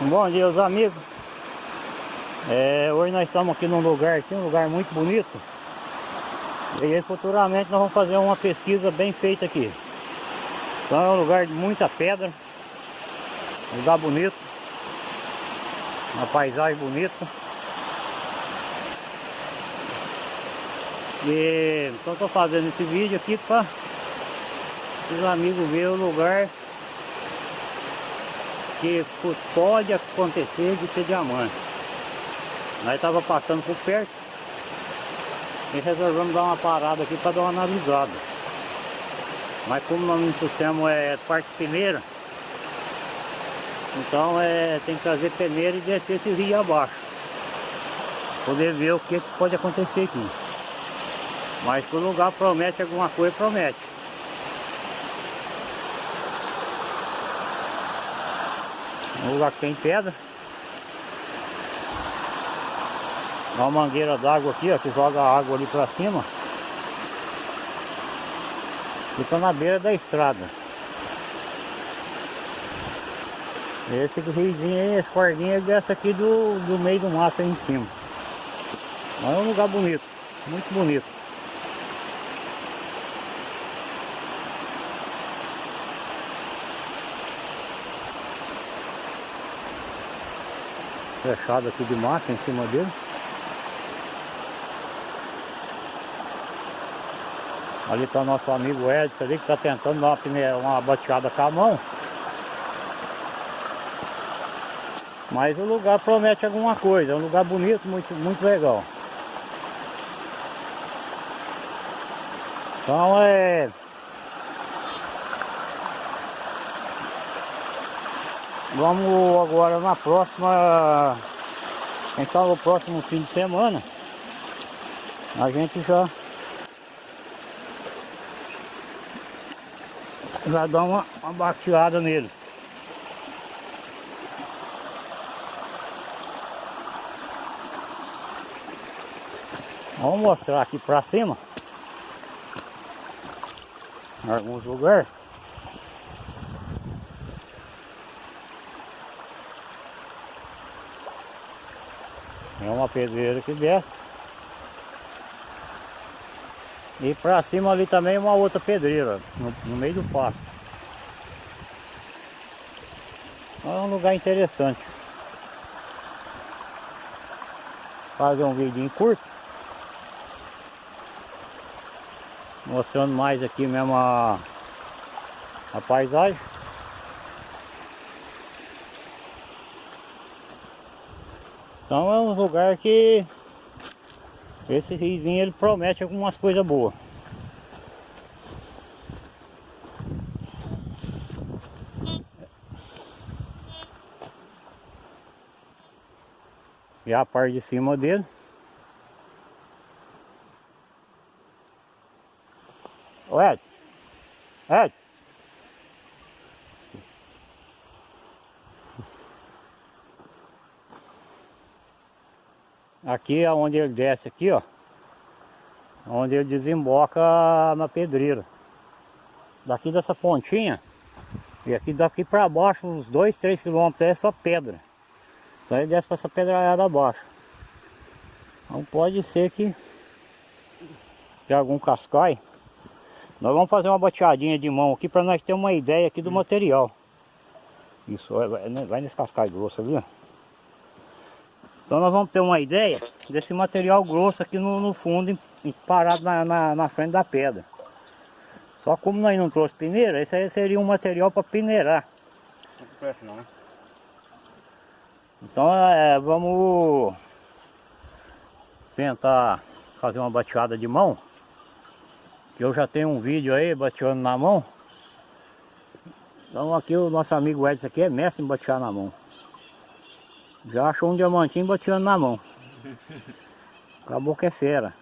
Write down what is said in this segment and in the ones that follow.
Bom dia, os amigos. É, hoje nós estamos aqui num lugar aqui, um lugar muito bonito. E futuramente nós vamos fazer uma pesquisa bem feita aqui. Então é um lugar de muita pedra. Um lugar bonito. Uma paisagem bonita. E então estou fazendo esse vídeo aqui para os amigos verem o lugar pode acontecer de ter diamante. Nós estava passando por perto e resolvemos dar uma parada aqui para dar uma analisada. Mas como nós não trouxemos é, parte peneira, então é, tem que trazer peneira e descer esse rio abaixo. Poder ver o que, pode acontecer aqui. Mas o lugar promete alguma coisa, promete. Um lugar que tem pedra. Uma mangueira d'água aqui, ó, que joga a água ali pra cima. Fica na beira da estrada. Esse riozinho aí, esse cordinho dessa aqui do, do meio do mato aí em cima. Mas é um lugar bonito, muito bonito. Fechado aqui de mata em cima dele. Ali está nosso amigo Edson ali que está tentando dar uma, uma bateada com a mão. Mas o lugar promete alguma coisa, é um lugar bonito, muito, muito legal. Então é... Vamos agora na próxima, então no próximo fim de semana, a gente já já dá uma, uma bateada nele. Vamos mostrar aqui pra cima em alguns lugares. Pedreira que desce. E pra cima ali também uma outra pedreira, no, no meio do pasto. É um lugar interessante. Fazer um vídeo curto. Mostrando mais aqui mesmo a, a paisagem. Então é um lugar que esse riozinho ele promete algumas coisas boas. E a parte de cima dele. Aqui é onde ele desce aqui, ó. Onde ele desemboca na pedreira. Daqui dessa pontinha. E aqui daqui para baixo, uns 2, 3 quilômetros é só pedra. Então ele desce para essa pedrada abaixo. Então pode ser que de algum cascai. Nós vamos fazer uma bateadinha de mão aqui para nós ter uma ideia aqui do material. Isso, vai nesse cascai grosso ali, ó. Então nós vamos ter uma ideia desse material grosso aqui no, no fundo, parado na, na, na, frente da pedra. Só como nós não trouxe peneira, esse aí seria um material para peneirar. Não presta não, né? Então é, vamos tentar fazer uma bateada de mão. Que eu já tenho um vídeo aí bateando na mão. Então aqui o nosso amigo Edson aqui é mestre em batear na mão. Já achou um diamantinho bateando na mão. Acabou que é fera.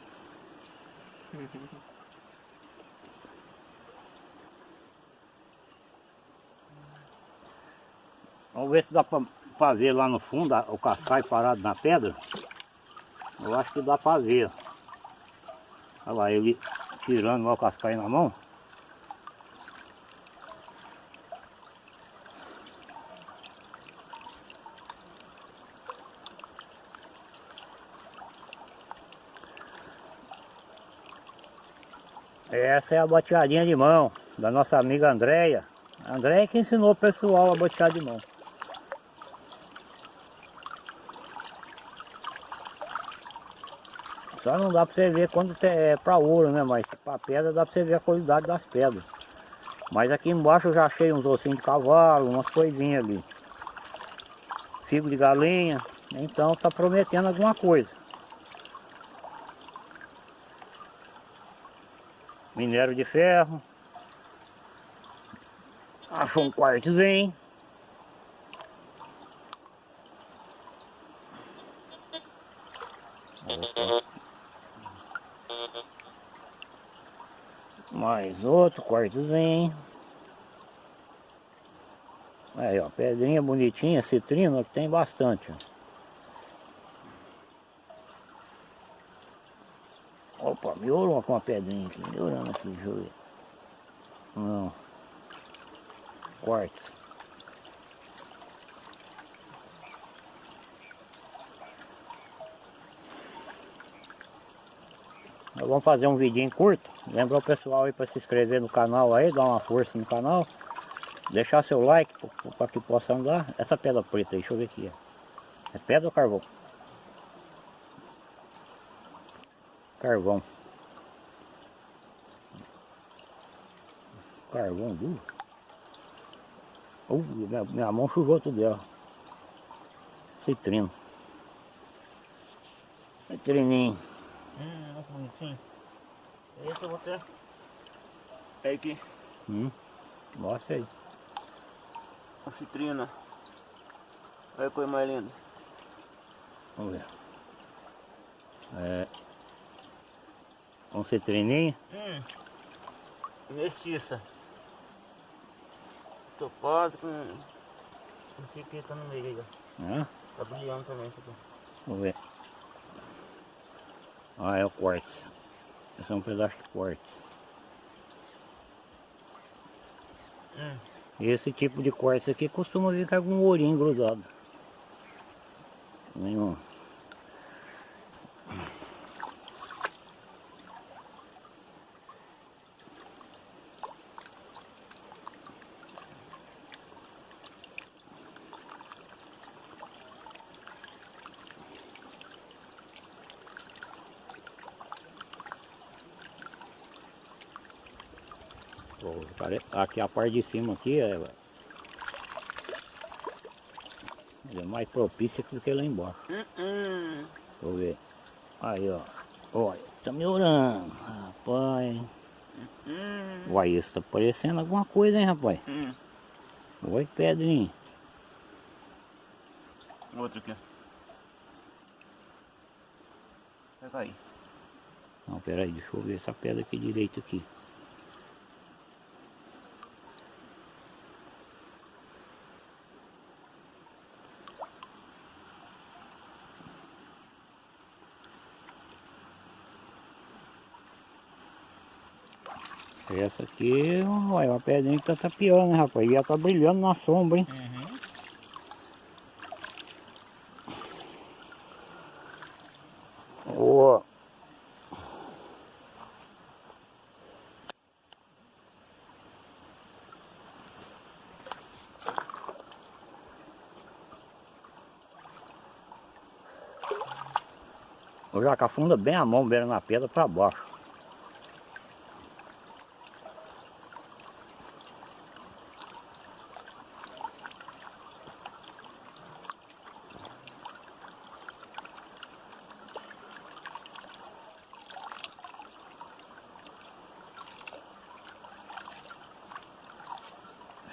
Vamos ver se dá pra ver lá no fundo o cascai parado na pedra. Eu acho que dá pra ver. Olha lá, ele tirando lá o cascai na mão. Essa é a boteadinha de mão da nossa amiga Andréia. Andréia que ensinou o pessoal a botear de mão. Só não dá pra você ver quando é pra ouro, né? Mas pra pedra dá pra você ver a qualidade das pedras. Mas aqui embaixo eu já achei uns ossinhos de cavalo, umas coisinhas ali. Figo de galinha. Então tá prometendo alguma coisa. Minério de ferro. Achou um quartzinho. Mais outro quartozinho. Aí ó, pedrinha bonitinha, citrina, que tem bastante. Ó. Opa, melhorou com a pedrinha aqui, melhorando aqui, deixa eu ver. Não. Quarto. Nós vamos fazer um vidinho curto. Lembra o pessoal aí para se inscrever no canal aí, dar uma força no canal. Deixar seu like para que possa andar. Essa pedra preta aí, deixa eu ver aqui. É pedra ou carvão? Carvão. Carvão duro. Uh, minha, minha mão sujou tudo dela. Citrino. Citrininho. Hum, olha que bonitinho. Esse eu vou ter. Pega aqui. Hum. Mostra aí. A citrina. Olha que coisa mais linda. Vamos ver. É. Um citrininho. Hum. Mestiça. Topázio com... Não sei o que tá no meio aí, ó. Né? Tá brilhando também isso aqui. Vamos ver. Ah, é o quartzo. Esse é um pedaço de quartzo. Hum. Esse tipo de quartzo aqui costuma ficar com um ourinho grudado. Nenhum. Aqui a parte de cima aqui é, é mais propícia do que lá embaixo. Hum. Deixa eu ver. Aí ó. Olha, tá melhorando. Rapaz. Hum. Uai, isso tá parecendo alguma coisa, hein, rapaz? Hum. Oi, pedrinho. Outro aqui. Vai cair. Não, peraí, deixa eu ver essa pedra aqui direito aqui. Essa aqui, olha, uma pedrinha que tá tapiando, né, rapaz? E ela tá brilhando na sombra, hein? Uhum. Boa. O jaca afunda bem a mão, beira na pedra para baixo.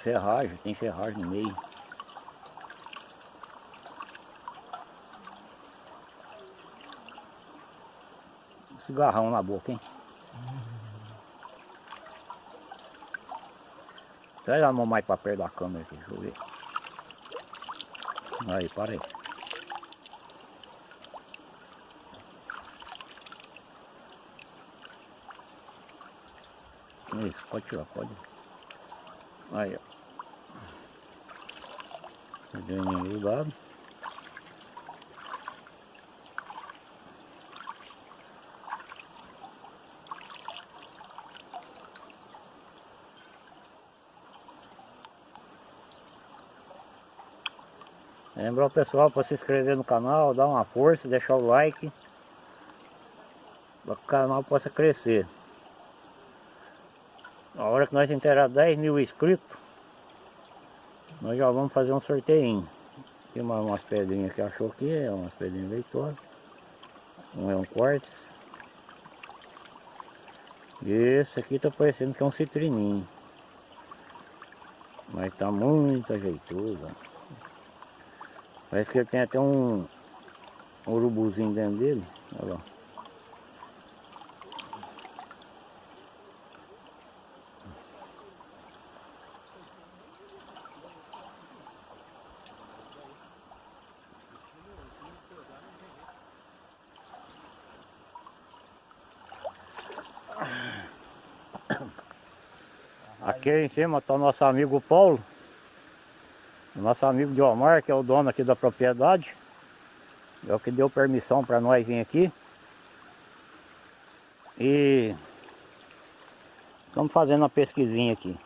Ferragem, tem ferragem no meio. Cigarrão na boca, hein? Traz a mão mais pra perto da câmera aqui, deixa eu ver. Aí, para aí. Isso, pode tirar, pode. Aí, ó graninha do lado. Lembrar o pessoal para se inscrever no canal, dar uma força, deixar o like para que o canal possa crescer. Na hora que nós enterar 10 mil inscritos, nós já vamos fazer um sorteio. Tem mais umas pedrinhas que achou aqui, é umas pedrinhas leitosas. Um é um quartzo. E esse aqui tá parecendo que é um citrininho. Mas tá muito ajeitoso. Parece que ele tem até um urubuzinho dentro dele. Olha lá. Aqui em cima está o nosso amigo Paulo. Nosso amigo Diomar, que é o dono aqui da propriedade. É o que deu permissão para nós vir aqui. E estamos fazendo uma pesquisinha aqui.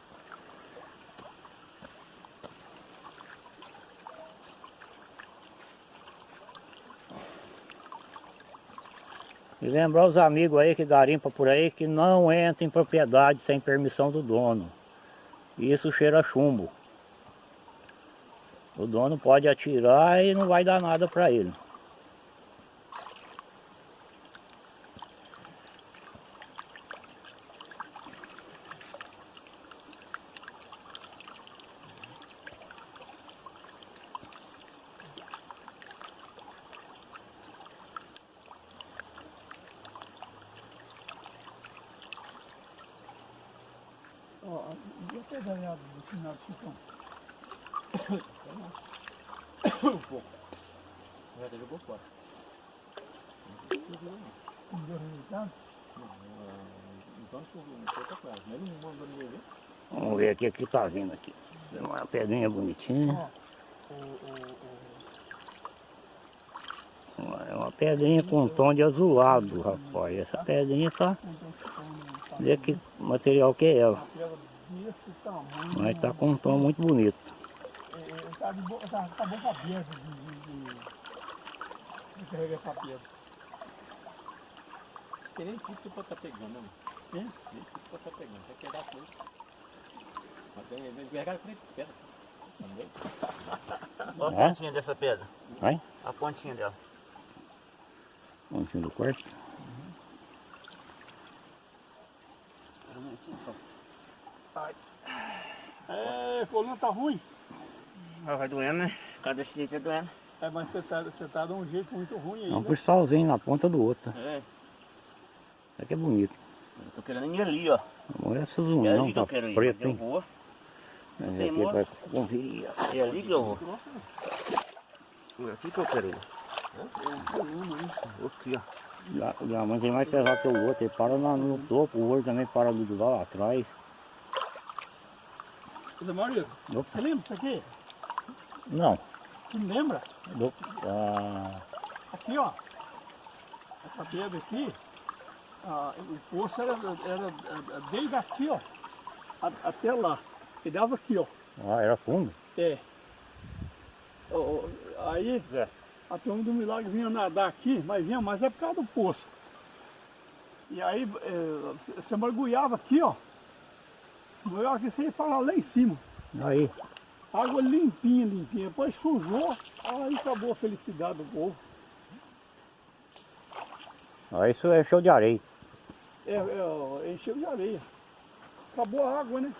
E lembrar os amigos aí que garimpa por aí que não entra em propriedade sem permissão do dono. Isso cheira chumbo. O dono pode atirar e não vai dar nada para ele. Ó, devia ter ganhado no final do chutão. Um pouco. Já até jogou fora. Não deu resultado. Então choveu, não foi pra trás. Mas ele não mandou ninguém ver. Vamos ver aqui o que tá vindo aqui. Uma pedrinha bonitinha. É uma pedrinha com um tom de azulado, rapaz. Essa pedrinha tá. Vê que material que é ela. Mas tá com um tom muito bonito. É, é, tá, tá, tá bom pra pedra de, de, de, de carregar essa pedra. Porque nem tudo que pode estar pegando, né? Hein? Nem tudo que pode estar pegando. Vai pegar tudo. Mas tem pegar três pedras. Entendeu? Olha É? a pontinha dessa pedra. Vai? A pontinha dela. Pontinho do quarto. É, coluna tá ruim. Ah, vai doendo, né? Cada desse jeito é doendo. É, mas você tá, você tá de um jeito muito ruim aí, É um né? cristalzinho na ponta do outro. É. Isso aqui é bonito. Eu tô querendo ir ali, ó. Não é essas É união, ali que tá eu quero ir. preto, mas eu vou. Mas tem aqui vai moço. conferir. É ali que eu vou. É aqui que eu quero ir. Aqui, ó. Já- já, mas ele mais pesado que o outro, ele para na- no topo, o outro também para do lá atrás. Zé Maurício, Opa, você lembra disso aqui? não. Não lembra? Do, ah, Aqui, ó. Essa pedra aqui, ah, o poço era, era, desde aqui, ó, até lá. E dava aqui, ó. ah, era fundo? É. Aí, Zé. a turma do milagre vinha nadar aqui, mas vinha mais é por causa do poço. E aí, é, você mergulhava aqui, ó. Mergulhava aqui, você ia parar lá em cima. Aí, Água limpinha, limpinha. Depois sujou, aí acabou a felicidade do povo. ó, isso é show de areia. É, é, encheu de areia. Acabou a água, né?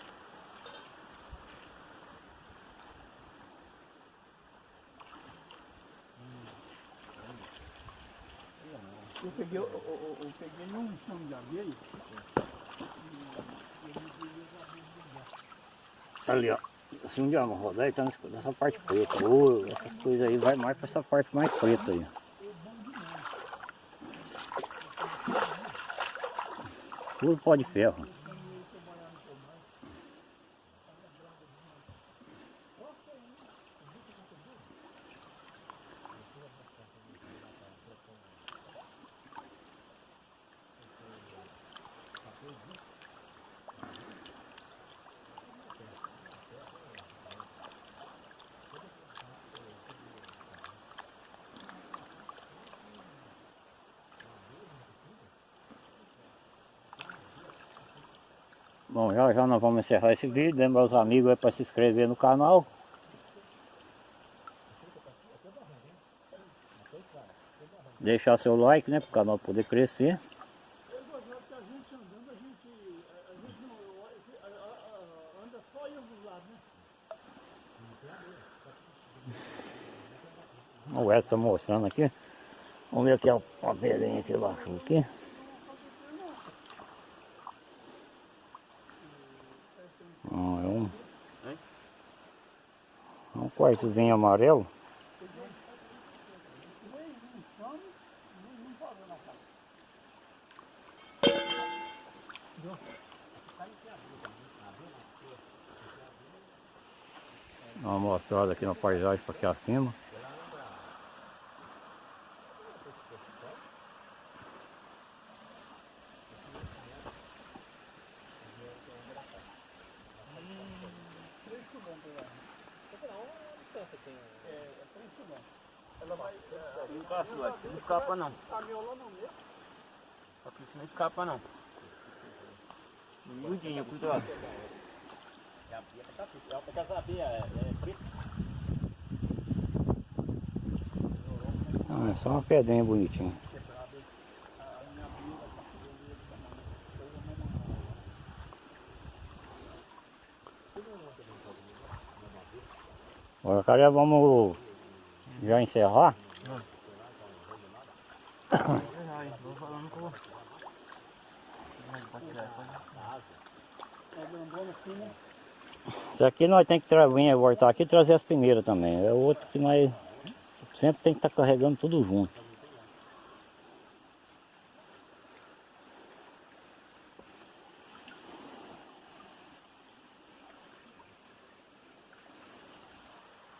Eu peguei, eu, eu- eu peguei um chão de areia. Ali, ó. Dia eu rodar, tá nessa parte preta. Ou essas coisas aí vai mais pra essa parte mais preta aí. Tudo pó de ferro. Já já nós vamos encerrar esse vídeo. Lembra os amigos aí para se inscrever no canal. Deixar seu like, né? Para o canal poder crescer. Né? O Edson está mostrando aqui. Vamos ver aqui a a que ele achou aqui. Ah, é um, um quartozinho amarelo. Uma mostrada aqui na paisagem para aqui acima. Você não escapa não. Aqui você não escapa não. Miudinho, cuidado. Ah, é só uma pedrinha bonitinha. Agora, cara, vamos já encerrar. Vou falando com Isso aqui nós tem que vir voltar aqui e trazer as peneiras também. É outro que nós sempre tem que estar carregando tudo junto.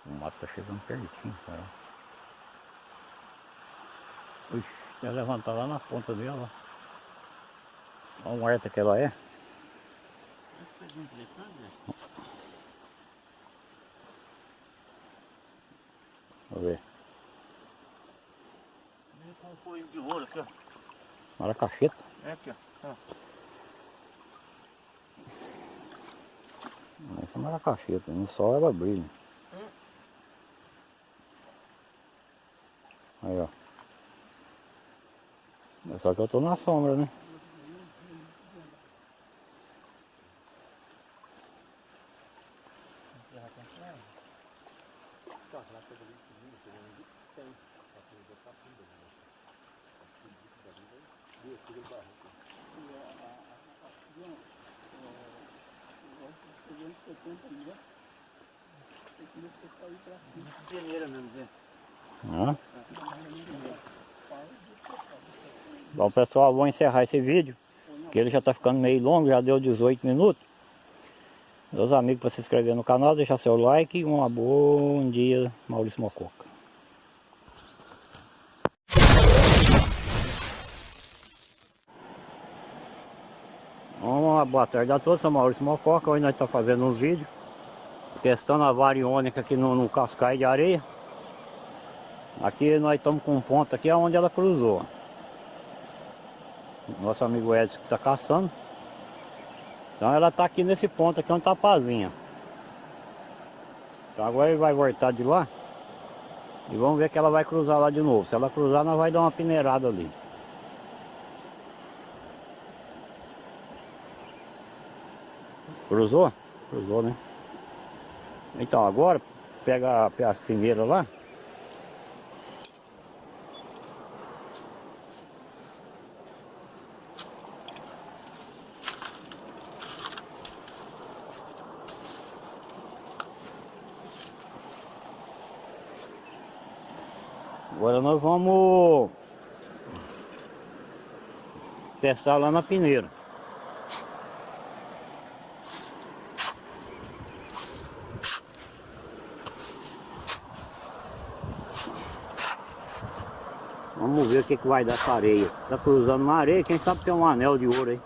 O mato tá chegando pertinho, cara. Quer levantar lá na ponta dela. Olha o horta que ela é. Vamos ver. com um folhinho de ouro aqui, ó. Maracacheta. É aqui, ó. Essa é maracacheta. No sol ela brilha. Aí, ó. É Só que eu tô na sombra, né? Bom pessoal, vou encerrar esse vídeo. Que ele já tá ficando meio longo, já deu 18 minutos. Meus amigos para se inscrever no canal, deixar seu like e um bom dia, Maurício Mococa. Uma boa tarde a todos, sou Maurício Mococa, hoje nós estamos fazendo uns vídeos Testando a variônica aqui no, no de areia. Aqui nós estamos com um ponto aqui onde ela cruzou. Nosso amigo Edson que está caçando. Então ela está aqui nesse ponto aqui onde está a pazinha Então agora ele vai voltar de lá E vamos ver que ela vai cruzar lá de novo. Se ela cruzar nós vai dar uma peneirada ali. Cruzou? Cruzou, né? Então agora, pega as peneiras lá. Agora nós vamos testar lá na peneira. Vamos ver o que, que vai dar essa areia. Tá cruzando uma areia, quem sabe tem um anel de ouro aí.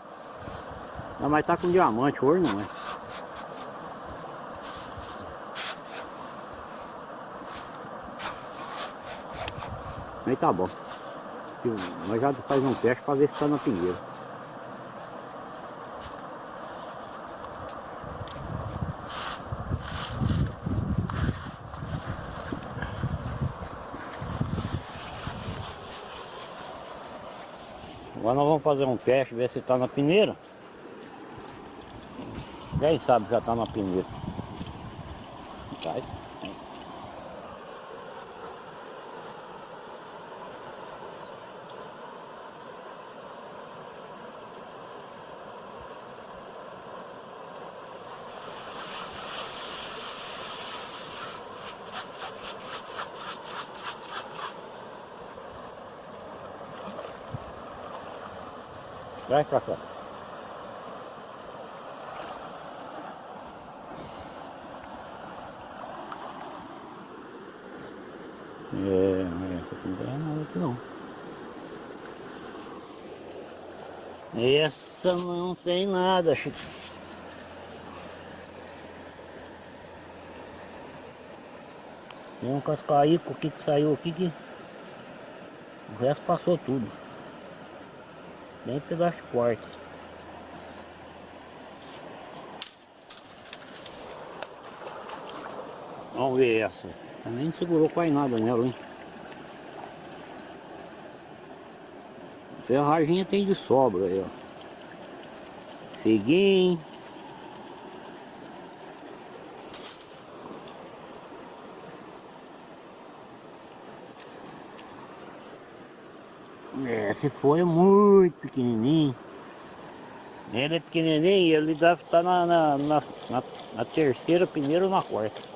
Não, mas tá com diamante, ouro não é. Aí tá bom. Nós já faz um teste para ver se tá na pinheira. Agora nós vamos fazer um teste, ver se tá na peneira. Quem sabe já tá na peneira. Tá aí. Vai pra cá. É, essa aqui não tem nada aqui não. Essa não tem nada, Chico. Tem um cascaico aqui que saiu aqui que o resto passou tudo. Bem pelas portas. Vamos ver essa. Também segurou quase nada nela, hein? Ferraginha tem de sobra aí, ó. Peguei. Se for é muito pequenininho. Ele é pequenininho, ele deve estar na, na, na, na, na terceira, primeira ou na quarta.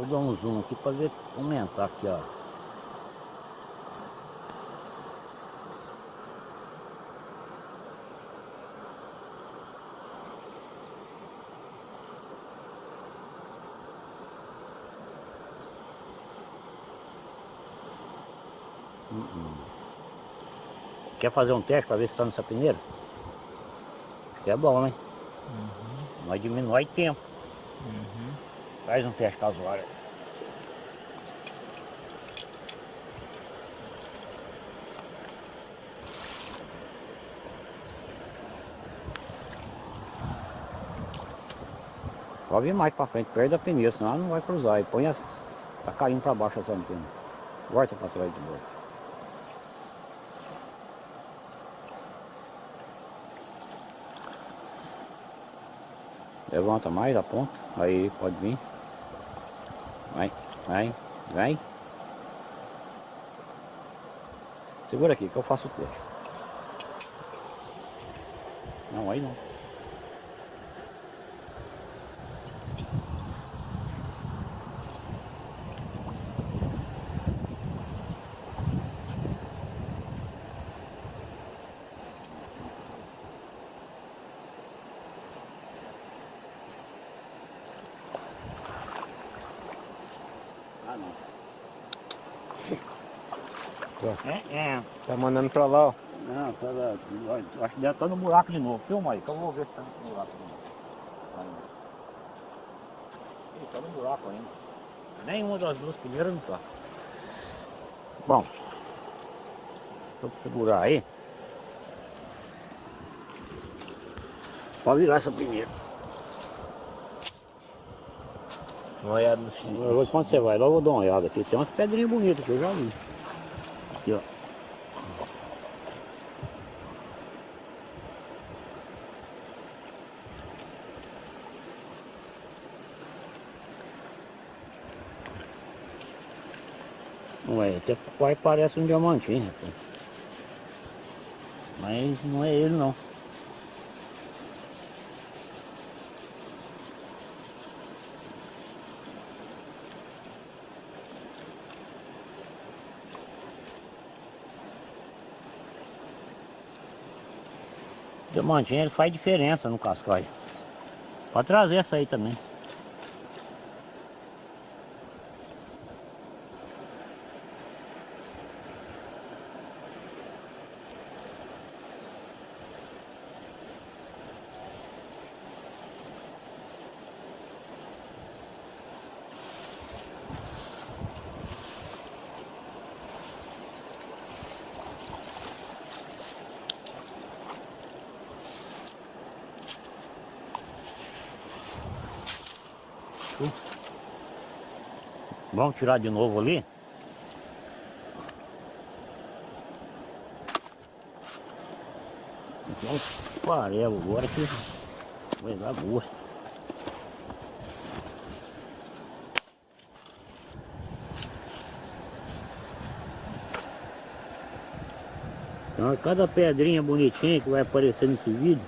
Vou dar um zoom aqui para ver aumentar aqui, ó. Uh-uh. Quer fazer um teste para ver se está nessa peneira? Acho que é bom, né? Nós diminui tempo. Faz um teste casual. Só vir mais pra frente, perto da peneira, senão ela não vai cruzar. E põe as... Tá caindo pra baixo essa antena. Volta pra trás de novo. Levanta mais a ponta. Aí pode vir. Vai, vai. Segura aqui que eu faço o teste. Não, aí não. Ah, não. É, é. Tá mandando pra lá, ó. Não, tá, lá, acho que deve estar no buraco de novo. Filma aí, que eu vou ver se tá no buraco de novo. Ih, tá no buraco ainda. Nenhuma das duas primeiras não tá. Bom. Vou segurar aí. Pode virar essa primeira. Uma olhada no vou- Quando você vai lá, eu vou dar uma olhada aqui. Tem umas pedrinhas bonitas que eu já vi. Aqui, ó. Ué, até quase parece um diamantinho, rapaz. Mas não é ele não. Diamantinho ele faz diferença no cascalho. Pode trazer essa aí também. Vamos tirar de novo ali. Então, farelo agora que vai dar gosto. Então, cada pedrinha bonitinha que vai aparecer nesse vídeo,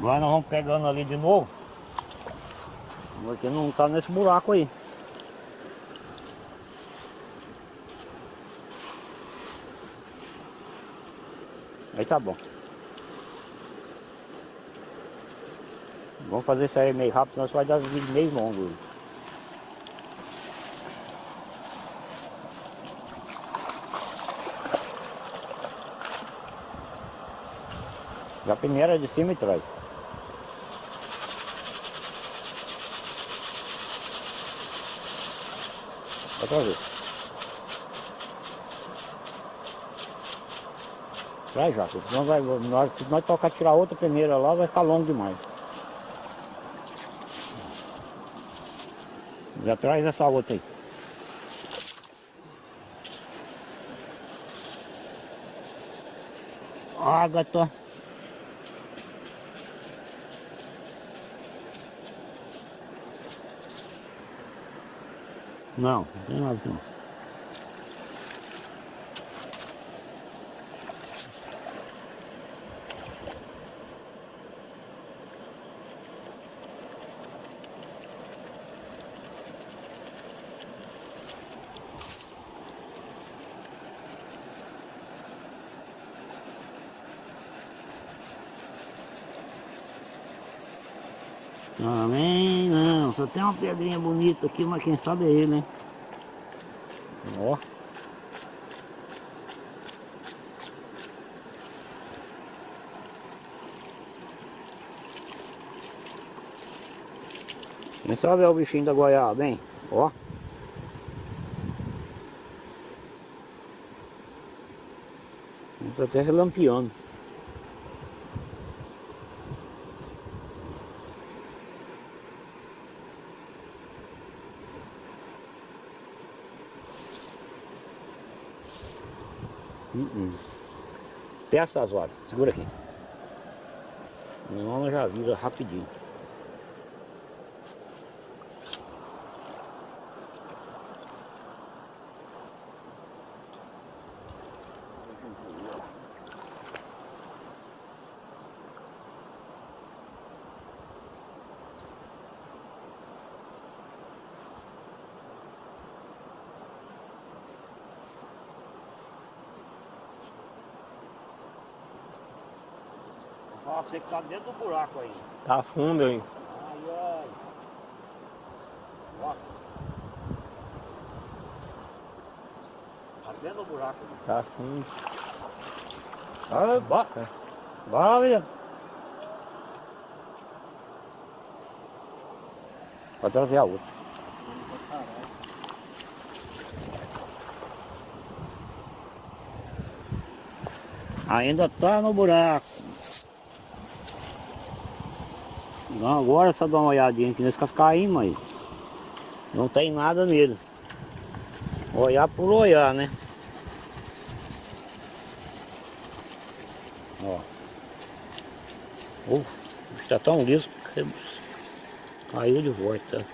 Agora nós vamos pegando ali de novo. Porque não tá nesse buraco aí. Aí tá bom. Vamos fazer isso aí meio rápido, senão isso vai dar vídeo meio longo. Já primeira de cima e trás. Outra vez. Vai porque senão vai, hora- se nós tocar tirar outra peneira lá, vai ficar longo demais. Já traz essa outra aí. Ágata. Não, não tem nada não. Também não, só tem uma pedrinha bonita aqui, mas quem sabe é ele, hein? Ó. Quem sabe é o bichinho da goiaba, hein? Ó. Ele tá até relampeando. Uh Testa as horas, segura aqui. Senão ela já vira rapidinho. Você que tá dentro do buraco aí. Tá fundo, hein? Ai, ai. Ó. Tá dentro do buraco. né? Tá fundo. Ah, bora. Bora, menino. Vou trazer a outra. Ainda tá no buraco. Agora só dá uma olhadinha aqui nesse cascainho, mas não tem nada nele. Olhar por olhar, né? Ó. Uf, está tão liso que caiu de volta.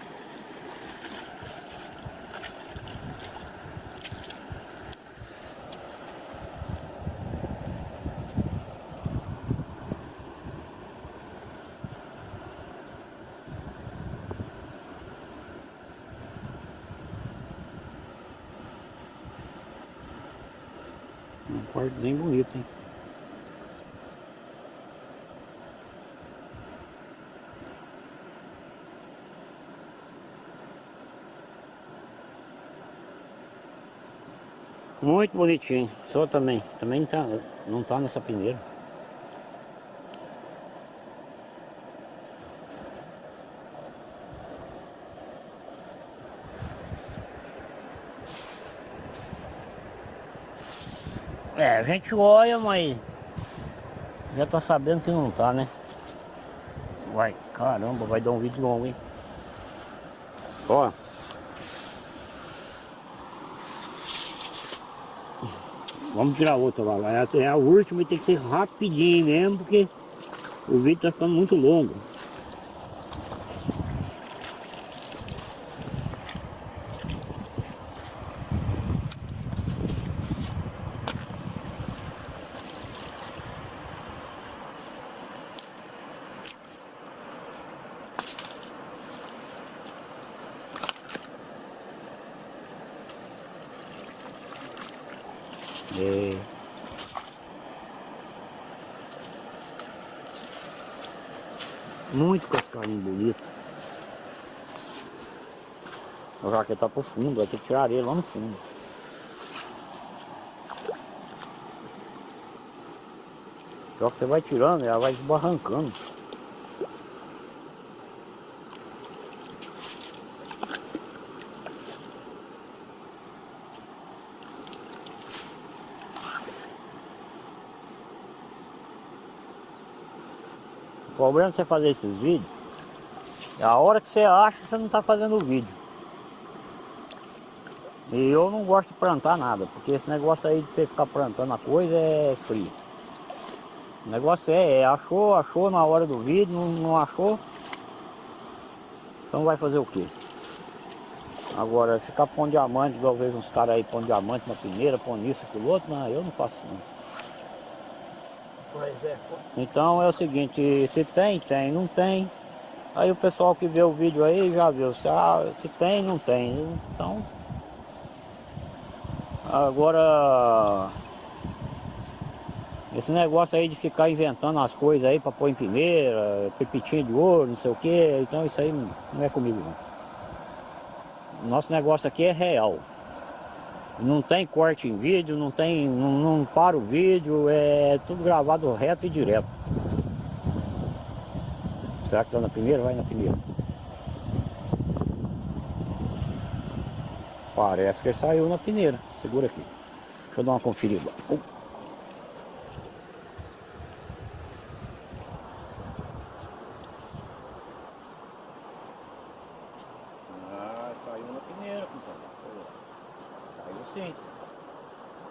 Um quartozinho bonito, hein? Muito bonitinho. Só também. Também tá, não tá nessa peneira. É, a gente olha, mas já tá sabendo que não tá, né? Vai, caramba, vai dar um vídeo longo, hein? Ó. Vamos tirar outra lá. É a última e tem que ser rapidinho mesmo, porque o vídeo tá ficando muito longo. É. Muito cascarinho bonito. Tá pro fundo, vai ter que tirar areia lá no fundo. Só que você vai tirando, ela vai esbarrancando. O problema de você fazer esses vídeos é a hora que você acha que você não está fazendo o vídeo. E eu não gosto de plantar nada, porque esse negócio aí de você ficar plantando a coisa é frio. O negócio é, é achou, achou na hora do vídeo, não, não achou. Então vai fazer o quê? Agora, ficar pondo diamante, igual eu vejo uns caras aí pondo diamante na peneira, pondo isso, aquilo outro, não, eu não faço não. É. Então é o seguinte, se tem, tem, não tem. Aí o pessoal que vê o vídeo aí já viu, se, ah, se tem, não tem. Então, agora, esse negócio aí de ficar inventando as coisas aí para pôr em peneira, pepitinho de ouro, não sei o que, então isso aí não é comigo não. Nosso negócio aqui é real. Não tem corte em vídeo, não tem. não, não para o vídeo, é tudo gravado reto e direto. Será que tá na primeira? Vai na primeira. Parece que ele saiu na peneira. Segura aqui. Deixa eu dar uma conferida. Uh. Ah, saiu na peneira. Saiu sim.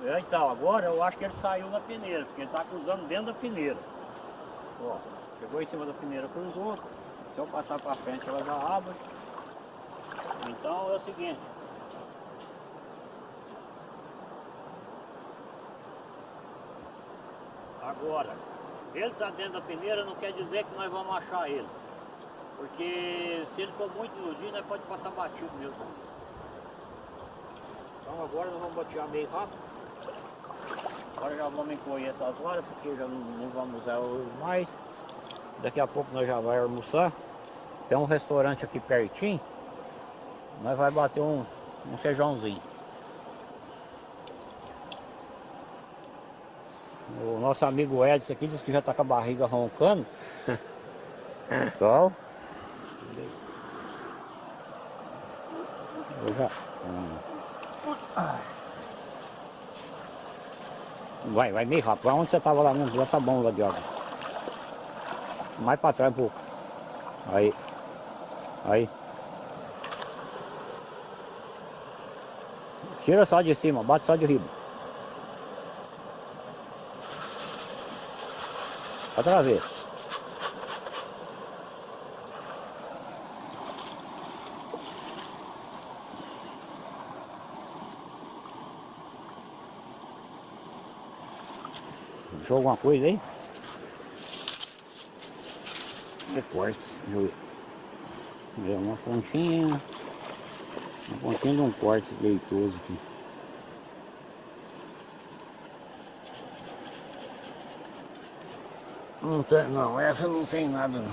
É, então, agora eu acho que ele saiu na peneira, porque ele está cruzando dentro da peneira. Ó, chegou em cima da peneira, cruzou. Se eu passar para frente, ela já abre. Então é o seguinte. Agora, ele está dentro da peneira não quer dizer que nós vamos achar ele. Porque se ele for muito iludido, nós pode passar batido mesmo. Então agora nós vamos batear meio rápido. Agora já vamos encolher essas horas, porque já não, não vamos usar mais. Daqui a pouco nós já vamos almoçar. Tem um restaurante aqui pertinho. Nós vai bater um, um feijãozinho. O nosso amigo Edson aqui disse que já está com a barriga roncando. Então. Eu já. Vai, vai meio rápido. Onde você estava lá mesmo? Já tá bom lá de água. Mais para trás um pouco. Aí. Aí. Tira só de cima, bate só de riba. Outra vez. Achou alguma coisa aí? É deixa eu ver. Uma pontinha. Uma pontinha de um corte leitoso aqui. Não tem, não, essa não tem nada não.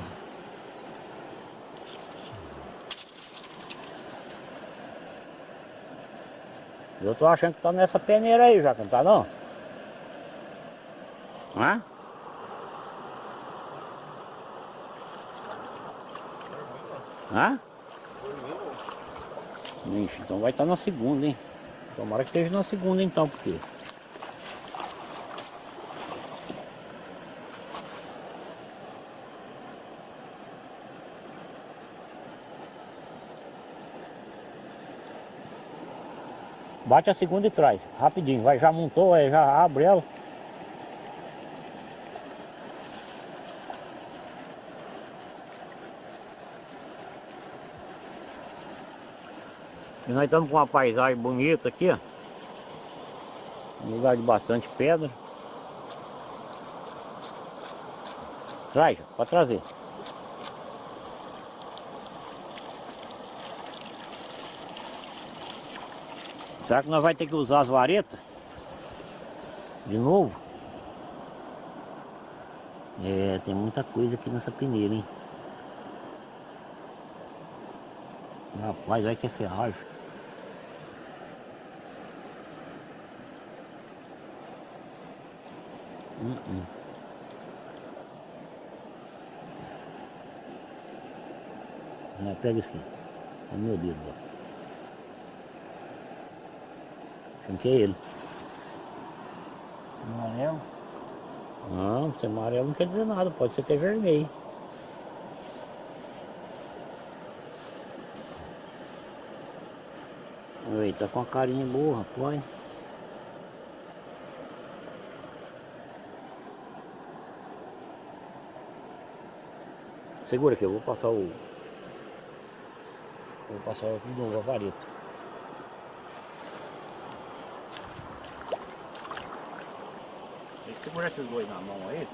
Eu tô achando que tá nessa peneira aí já, não tá não? Hã? Hã? Ixi, então vai estar na segunda, hein? Tomara que esteja na segunda então, porque... Bate a segunda e traz, rapidinho, vai, já montou, aí já abre ela. E nós estamos com uma paisagem bonita aqui, ó. Um lugar de bastante pedra. Traz, pode trazer. Será que nós vamos ter que usar as varetas? De novo? É, tem muita coisa aqui nessa peneira, hein? Rapaz, olha que é ferragem. Hum, hum. Pega isso aqui. É meu dedo, ó. Achando que é ele. Amarelo. Não, se é amarelo não quer dizer nada, pode ser até vermelho. Oi, tá com a carinha boa, rapaz. Segura aqui, eu vou passar o. Vou passar de novo a vareta. Segurar esses dois na mão aí.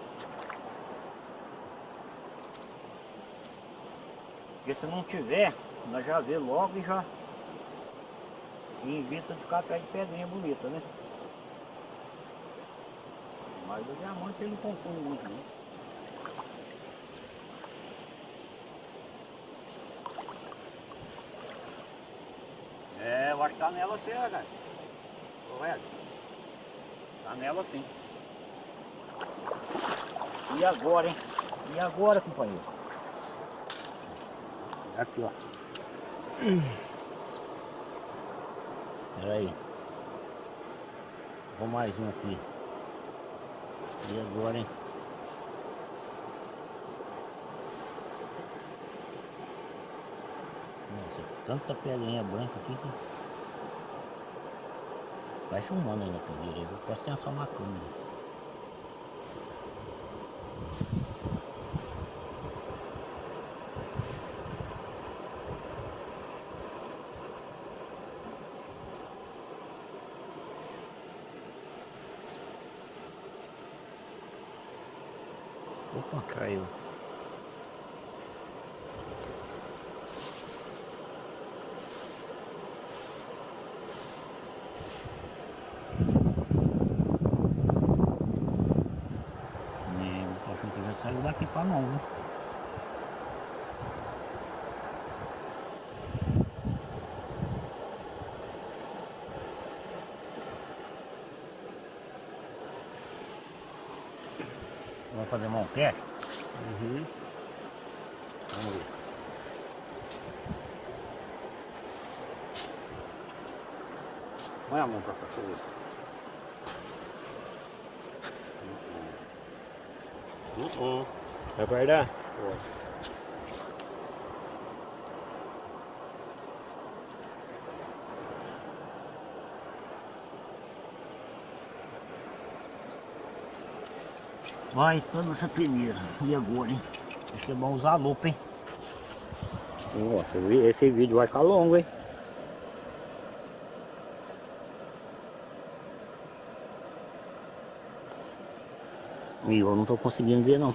Porque se não tiver, nós já vê logo e já e evita ficar atrás de pedrinha bonita, né? Mas o diamante ele não confunde muito, né? É, eu acho que tá nela sim, né, cara. Correto. Tá nela sim. E agora, hein? E agora, companheiro? Aqui, ó. Pera aí. Vou mais um aqui. E agora, hein? Nossa, tanta pedrinha branca aqui que... Vai filmando aí na primeira. Eu posso ter só uma câmera. Opa, caiu. É, tô achando que já saiu daqui pra mão, viu? Vamos fazer mão pé? Uhum. Vamos ver. Põe a mão pra cá, deixa eu ver. Uhum. Vai guardar? Vai toda essa peneira. E agora, hein? Acho que é bom usar a lupa, hein? Nossa, esse vídeo vai ficar longo, hein? E eu não tô conseguindo ver não.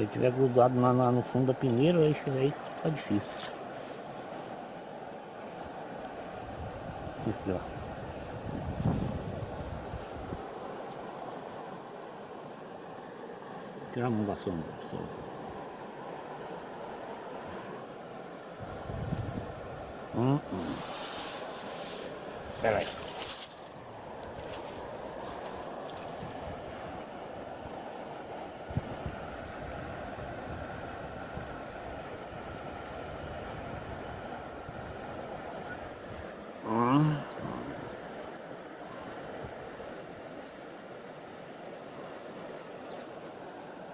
Se ele tiver grudado na, na- no fundo da peneira, aí, aí fica difícil. Aqui, ó. Tira a mão da sombra. sombra. Hum, hum. Peraí.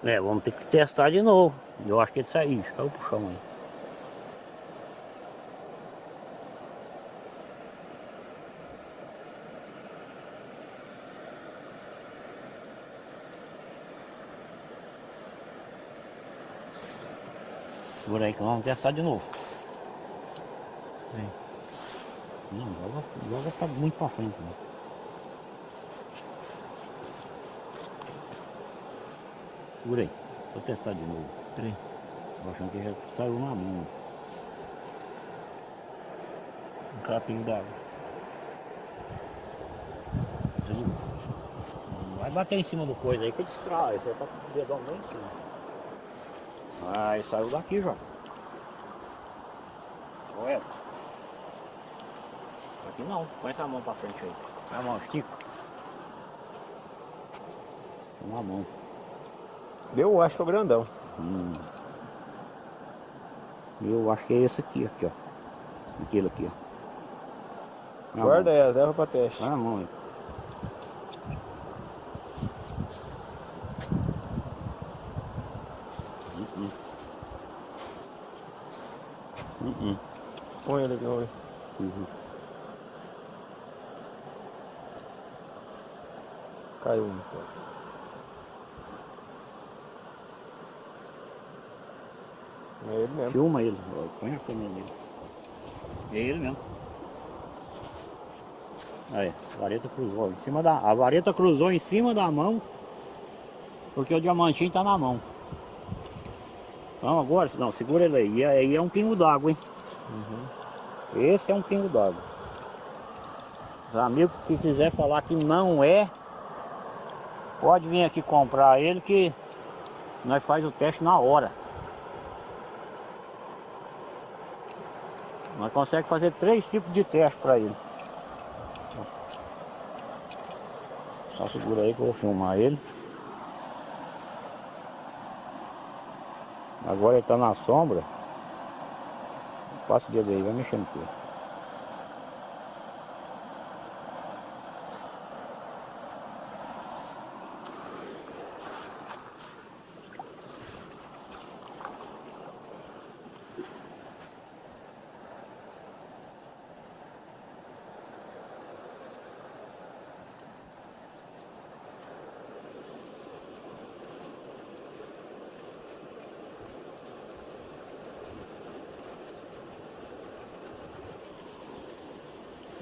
É, vamos ter que testar de novo. Eu acho que ele saiu, caiu pro chão aí. Segura aí que nós vamos testar de novo. Vem. Não, joga, joga tá muito pra frente. Né? Segura aí. Vou testar de novo. Peraí. Tô achando que já saiu na mão. Um capinho d'água. Vai bater em cima do coisa aí que distrai. Você tá com o dedão bem em cima. Aí saiu daqui já. Olha. Aqui não. Põe essa mão pra frente aí. Põe a mão, estica. Põe a mão. Eu acho que é o grandão. Hum. Eu acho que é esse aqui, aqui, ó. Aquele aqui, ó. Na Guarda mão. ela, leva pra teste. Na mão aí. Hum, hum. Hum, hum. Põe ele aqui, vamos ver. Uhum. Caiu um. É ele mesmo. Filma ele, ó, põe a câmera nele. É ele mesmo. Aí, a vareta cruzou em cima da. A vareta cruzou em cima da mão. Porque o diamantinho tá na mão. Então agora, não, segura ele aí. E aí é um pingo d'água, hein? Esse é um pingo d'água. Os amigos que quiser falar que não é, pode vir aqui comprar ele que nós faz o teste na hora. Nós conseguimos fazer três tipos de teste para ele. Só segura aí que eu vou filmar ele. Agora ele está na sombra. Passa o dedo aí, vai mexendo com ele.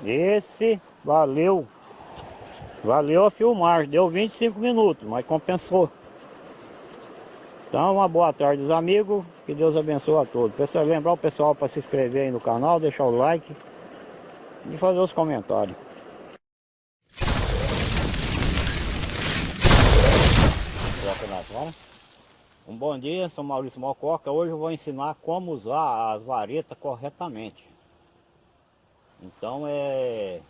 Esse valeu. Valeu a filmar, deu 25 minutos, mas compensou. Então, uma boa tarde, os amigos. Que Deus abençoe a todos. Pessoal, lembrar o pessoal para se inscrever aí no canal, deixar o like e fazer os comentários. Um bom dia, sou Maurício Mococa. Hoje eu vou ensinar como usar as varetas corretamente. Então é...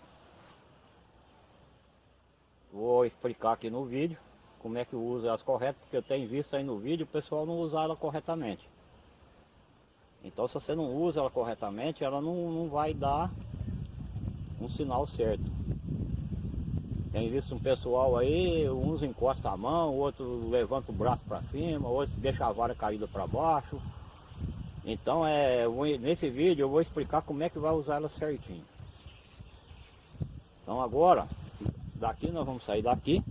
Vou explicar aqui no vídeo como é que usa as corretas, porque eu tenho visto aí no vídeo o pessoal não usar ela corretamente. Então se você não usa ela corretamente, ela não, não vai dar um sinal certo. Tem visto um pessoal aí, uns encosta a mão, outro levanta o braço para cima, outro deixa a vara caída para baixo. Então é, nesse vídeo eu vou explicar como é que vai usar ela certinho. Então agora, daqui nós vamos sair daqui.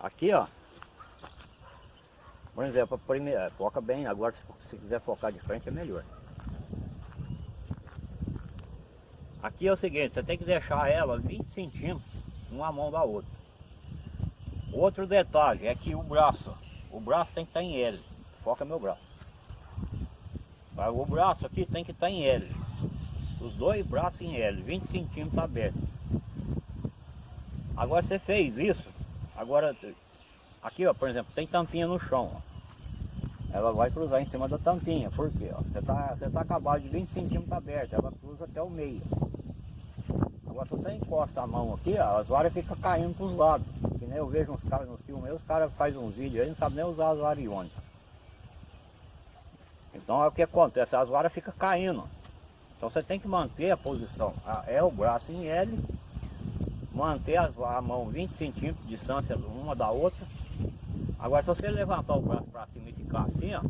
Aqui ó. Por exemplo, primeiro, é, foca bem, agora se, se quiser focar de frente é melhor. Aqui é o seguinte, você tem que deixar ela 20 centímetros uma mão da outra. Outro detalhe é que o braço, o braço tem que estar em L, foca meu braço. O braço aqui tem que estar em L. Os dois braços em L, 20 centímetros abertos. Agora você fez isso, agora aqui ó, por exemplo, tem tampinha no chão. Ó. Ela vai cruzar em cima da tampinha, por quê? Ó? Você está você tá acabado de 20 centímetros aberto, ela cruza até o meio. Agora se você encosta a mão aqui, ó, as varas ficam caindo para os lados. Que nem eu vejo uns caras nos filmes, os caras fazem uns vídeos aí, não sabem nem usar as varas iônicas. Então é o que acontece, as varas ficam caindo. Então você tem que manter a posição. É o braço em L, manter a mão 20 centímetros de distância uma da outra. Agora se você levantar o braço para cima e ficar assim, ó,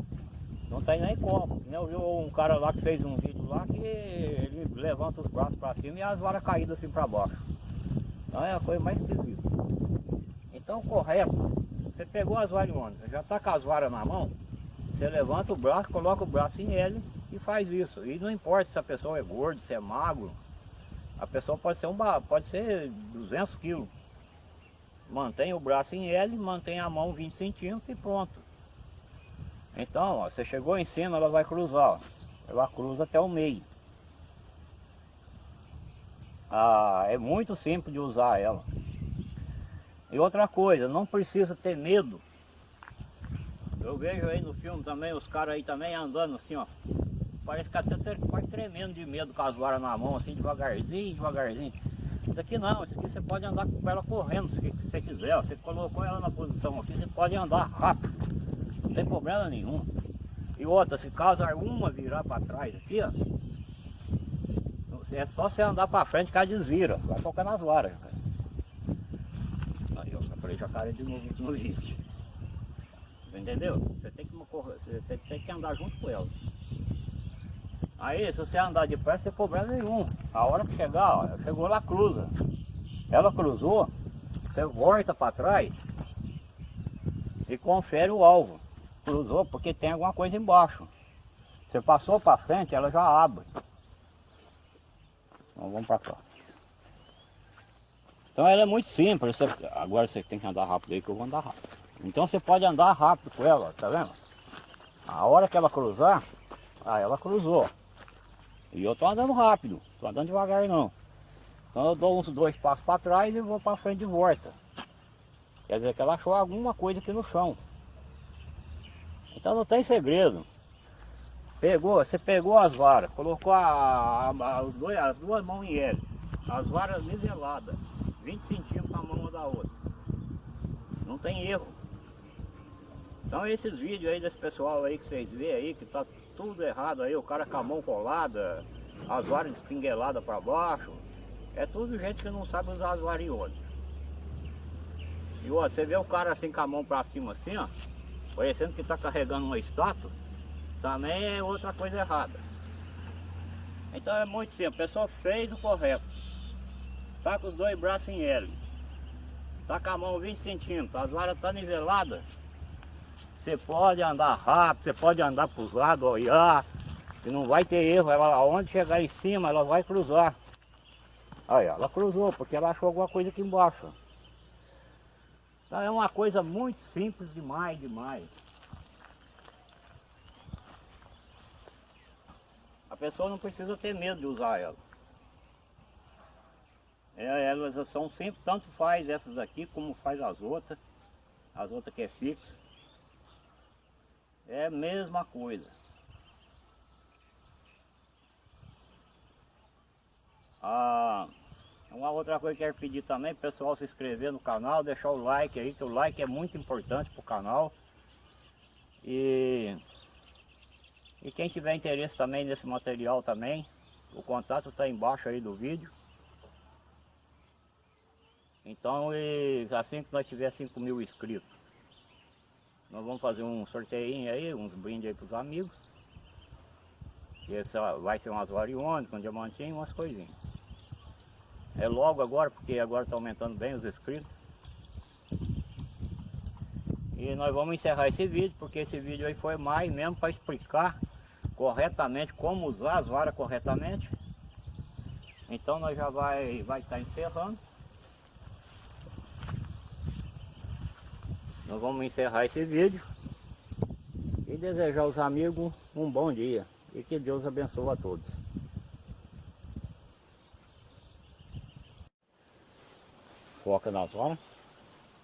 não tem nem como. Eu vi um cara lá que fez um vídeo lá que ele levanta os braços para cima e as varas caídas assim para baixo. Então é a coisa mais esquisita. Então correto, você pegou as varas iônicas, já está com as varas na mão, você levanta o braço, coloca o braço em L e faz isso. E não importa se a pessoa é gordo, se é magro, a pessoa pode ser, um, pode ser 200 quilos. Mantém o braço em L, mantém a mão 20 centímetros e pronto. Então, ó, você chegou em cima, ela vai cruzar. ó. Ela cruza até o meio. Ah, é muito simples de usar ela. E outra coisa, não precisa ter medo. Eu vejo aí no filme também, os caras aí também andando assim, ó. Parece que até quase tremendo de medo com as varas na mão, assim, devagarzinho, devagarzinho. Isso aqui não, isso aqui você pode andar com ela correndo, se você quiser. ó. Você colocou ela na posição aqui, você pode andar rápido. Não tem problema nenhum. E outra, se caso alguma virar para trás aqui, ó. É só você andar para frente que ela desvira. Vai tocar nas varas. cara. Aí, ó, jacaré de novo no vídeo. Entendeu? Você tem que, você tem, que andar junto com ela. Aí, se você andar depressa, tem problema nenhum. A hora que chegar, ó, chegou lá, cruza. Ela cruzou, você volta para trás e confere o alvo. Cruzou porque tem alguma coisa embaixo. Você passou para frente, ela já abre. Então vamos para cá. Então ela é muito simples. Agora você tem que andar rápido aí que eu vou andar rápido. Então você pode andar rápido com ela, tá vendo? A hora que ela cruzar, ah, ela cruzou. E eu tô andando rápido, tô andando devagar não. Então eu dou uns dois passos para trás e vou para frente de volta. Quer dizer que ela achou alguma coisa aqui no chão. Então não tem segredo. Pegou, você pegou as varas, colocou a, a- a- os dois, as duas mãos em L, as varas niveladas, 20 centímetros a mão uma da outra. Não tem erro. Então esses vídeos aí desse pessoal aí que vocês vê aí, que tá tudo errado aí, o cara com a mão colada, as varas espingueladas para baixo, é tudo gente que não sabe usar as varas iônicas. E ó, você vê o cara assim com a mão para cima assim, ó, parecendo que tá carregando uma estátua, também é outra coisa errada. Então é muito simples, a pessoa fez o correto. Tá com os dois braços em L. Tá com a mão 20 centímetros, as varas tá niveladas. Você pode andar rápido, você pode andar para os lados, olhar, que não vai ter erro. Ela, aonde chegar em cima, ela vai cruzar. Aí, ela cruzou, porque ela achou alguma coisa aqui embaixo. Então é uma coisa muito simples demais, demais. A pessoa não precisa ter medo de usar ela. É, elas são sempre, tanto faz essas aqui como faz as outras. As outras que é fixa. É a mesma coisa. Ah, uma outra coisa que eu quero pedir também, pessoal se inscrever no canal, deixar o like aí, que o like é muito importante pro canal. E, e quem tiver interesse também nesse material também, o contato está embaixo aí do vídeo. Então, e assim que nós tiver 5 mil inscritos, nós vamos fazer um sorteio aí, uns brindes aí para os amigos. E esse ó, vai ser umas variônicas, um diamantinho, umas coisinhas. É logo agora, porque agora está aumentando bem os inscritos. E nós vamos encerrar esse vídeo, porque esse vídeo aí foi mais mesmo para explicar corretamente como usar as varas corretamente. Então nós já vai vai estar encerrando. Nós vamos encerrar esse vídeo. e desejar aos amigos um bom dia e que Deus abençoe a todos. Foca nas horas.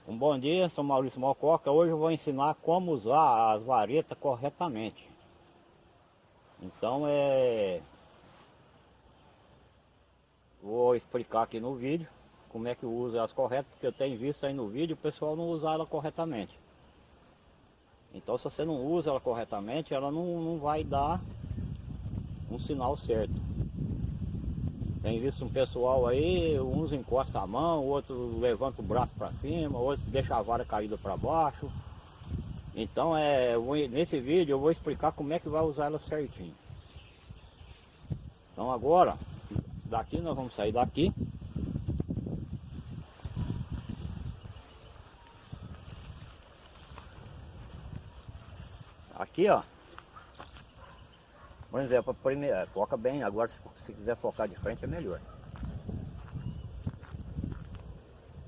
Um bom dia, sou Maurício Mococa. Hoje eu vou ensinar como usar as varetas corretamente. Então é... Vou explicar aqui no vídeo como é que usa as corretas, porque eu tenho visto aí no vídeo o pessoal não usar ela corretamente. Então se você não usa ela corretamente, ela não, não vai dar um sinal certo. Tem visto um pessoal aí, uns encostam a mão, outros levanta o braço para cima, outros deixa a vara caída para baixo. Então é, nesse vídeo eu vou explicar como é que vai usar ela certinho. Então agora, daqui nós vamos sair daqui. Aqui ó, por exemplo, primeiro, foca bem, agora se, se quiser focar de frente é melhor.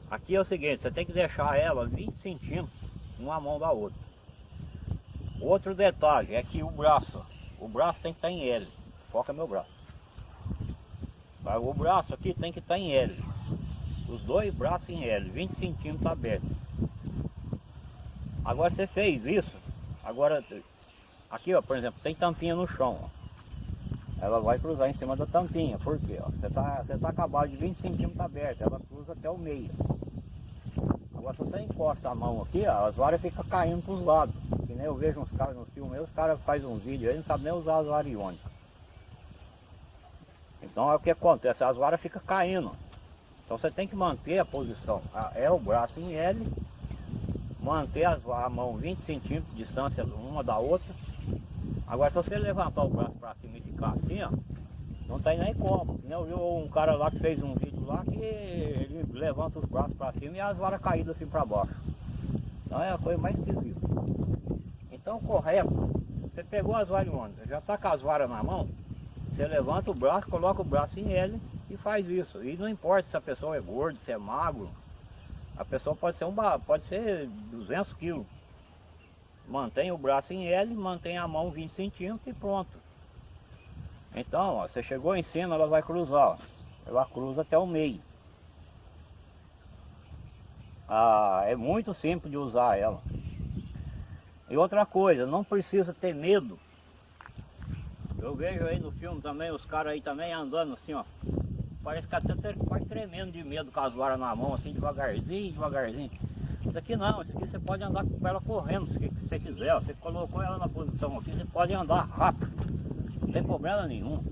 Aqui é o seguinte, você tem que deixar ela 20 centímetros uma mão da outra. Outro detalhe é que o braço, o braço tem que estar em L. Foca meu braço. O braço aqui tem que estar em L. Os dois braços em L, 20 centímetros abertos. Agora você fez isso, agora aqui ó, por exemplo, tem tampinha no chão. Ó ela vai cruzar em cima da tampinha. Por quê? Ó, você está você tá acabado de 20 centímetros aberto, ela cruza até o meio. Agora se você encosta a mão aqui, ó, as varas ficam caindo para os lados. Que nem eu vejo uns caras nos filmes, os caras fazem um vídeo aí, não sabem nem usar as varas iônicas. Então é o que acontece, as varas ficam caindo. Então você tem que manter a posição. É o braço em L, manter a mão 20 centímetros de distância uma da outra Agora se você levantar o braço para cima e ficar assim, ó, não tem nem como. Eu vi um cara lá que fez um vídeo lá que ele levanta os braços para cima e as varas caídas assim para baixo. Então é a coisa mais esquisita. Então correto, você pegou as varas já está com as varas na mão, você levanta o braço, coloca o braço em ele e faz isso. E não importa se a pessoa é gordo, se é magro, a pessoa pode ser, um, pode ser 200 quilos. Mantém o braço em L, mantém a mão 20 centímetros e pronto. Então, ó, você chegou em cima, ela vai cruzar. Ó. Ela cruza até o meio. Ah, é muito simples de usar ela. E outra coisa, não precisa ter medo. Eu vejo aí no filme também, os caras aí também andando assim, ó. Parece que até quase tremendo de medo com as varas na mão, assim, devagarzinho, devagarzinho. Isso aqui não, isso aqui você pode andar com ela correndo, se você quiser. Você colocou ela na posição aqui, você pode andar rápido. Não tem problema nenhum.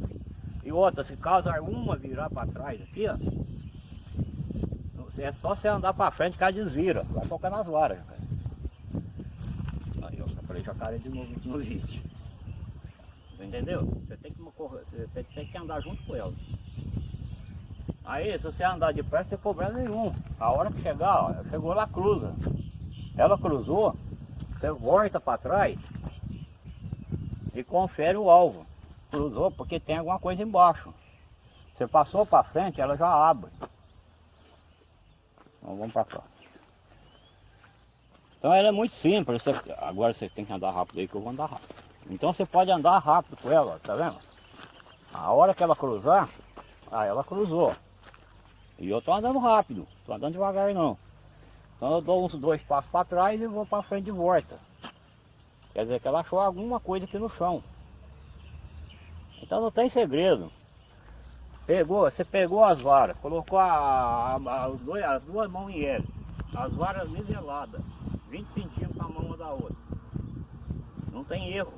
E outra, se caso alguma virar para trás aqui, ó. É só você andar para frente que ela desvira. Vai tocar nas varas. Aí, ó, falei jacaré de novo no vídeo. Entendeu? Você tem que, você tem que andar junto com ela. Aí, se você andar depressa, tem problema nenhum. A hora que chegar, ó, chegou lá, cruza. Ela cruzou, você volta para trás e confere o alvo. Cruzou porque tem alguma coisa embaixo. Você passou para frente, ela já abre. Então vamos para cá. Então ela é muito simples. Você, agora você tem que andar rápido aí que eu vou andar rápido. Então você pode andar rápido com ela, tá vendo? A hora que ela cruzar, aí ela cruzou. E eu tô andando rápido, tô andando devagar não. Então eu dou uns dois passos para trás e vou para frente de volta. Quer dizer que ela achou alguma coisa aqui no chão. Então não tem segredo. Pegou, você pegou as varas, colocou a, a, a, dois, as duas mãos em L, as varas niveladas, 20 centímetros a mão uma da outra. Não tem erro.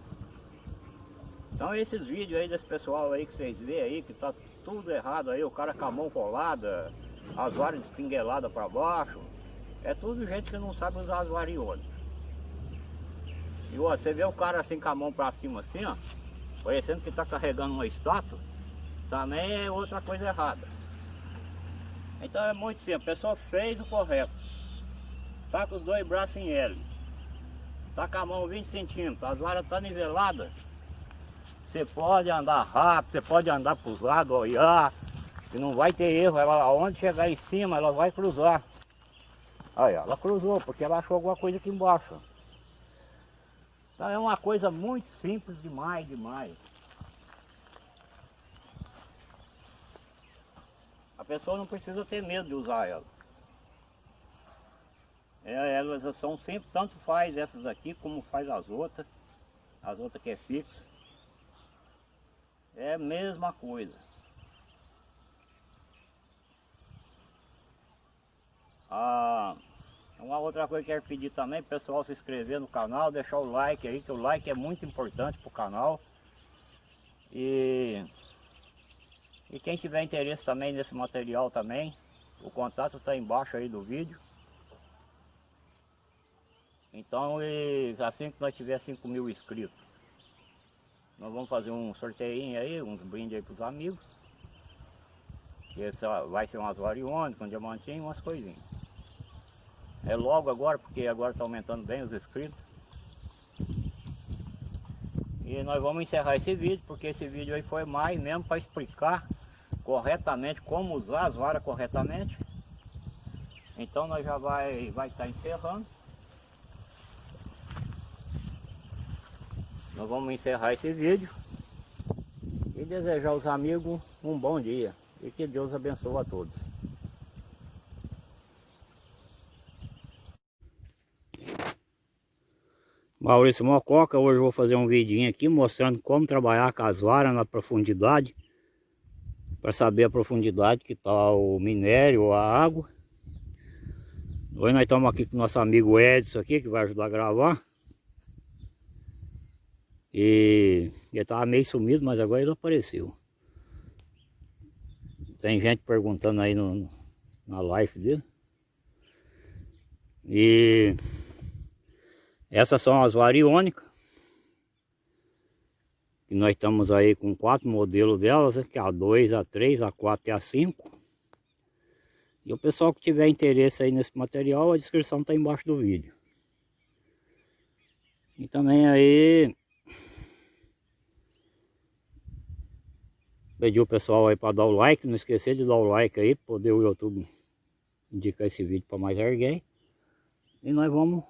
Então esses vídeos aí desse pessoal aí que vocês vê aí, que tá tudo errado aí, o cara com a mão colada, as varas espingueladas para baixo. É tudo gente que não sabe usar as varionas. E ó, você vê o cara assim com a mão para cima assim, ó, parecendo que está carregando uma estátua, também é outra coisa errada. Então é muito simples, a pessoa fez o correto. Tá com os dois braços em L. Tá com a mão 20 centímetros, as varas estão tá niveladas. Você pode andar rápido, você pode andar para os lados, olhar, que não vai ter erro. Ela, aonde chegar em cima, ela vai cruzar. Aí, ela cruzou, porque ela achou alguma coisa aqui embaixo. Então é uma coisa muito simples demais, demais. A pessoa não precisa ter medo de usar ela. É, elas são sempre, tanto faz essas aqui como faz as outras. As outras que é fixa. É a mesma coisa. Ah, uma outra coisa que eu quero pedir também, pessoal se inscrever no canal, deixar o like aí, que o like é muito importante para o canal. E, e quem tiver interesse também nesse material também, o contato está embaixo aí do vídeo. Então, e assim que nós tiver 5 mil inscritos, nós vamos fazer um sorteio aí, uns brindes aí para os amigos. Que esse vai ser umas variônicas, um diamantinho, umas coisinhas. É logo agora, porque agora está aumentando bem os inscritos. E nós vamos encerrar esse vídeo, porque esse vídeo aí foi mais mesmo para explicar corretamente como usar as varas corretamente. Então nós já vai vai estar tá encerrando. Nós vamos encerrar esse vídeo e desejar aos amigos um bom dia e que Deus abençoe a todos. Maurício Mococa, hoje eu vou fazer um vidinho aqui mostrando como trabalhar com as varas na profundidade para saber a profundidade que está o minério, a água. Hoje nós estamos aqui com o nosso amigo Edson aqui, que vai ajudar a gravar. E ele estava meio sumido, mas agora ele apareceu. Tem gente perguntando aí no, na live dele. E essas são as variônicas. E nós estamos aí com quatro modelos delas, que é a 2, a 3, a 4 e a 5. E o pessoal que tiver interesse aí nesse material, a descrição está embaixo do vídeo. E também aí Pedir o pessoal aí para dar o like, não esquecer de dar o like aí, poder o YouTube indicar esse vídeo para mais alguém. E nós vamos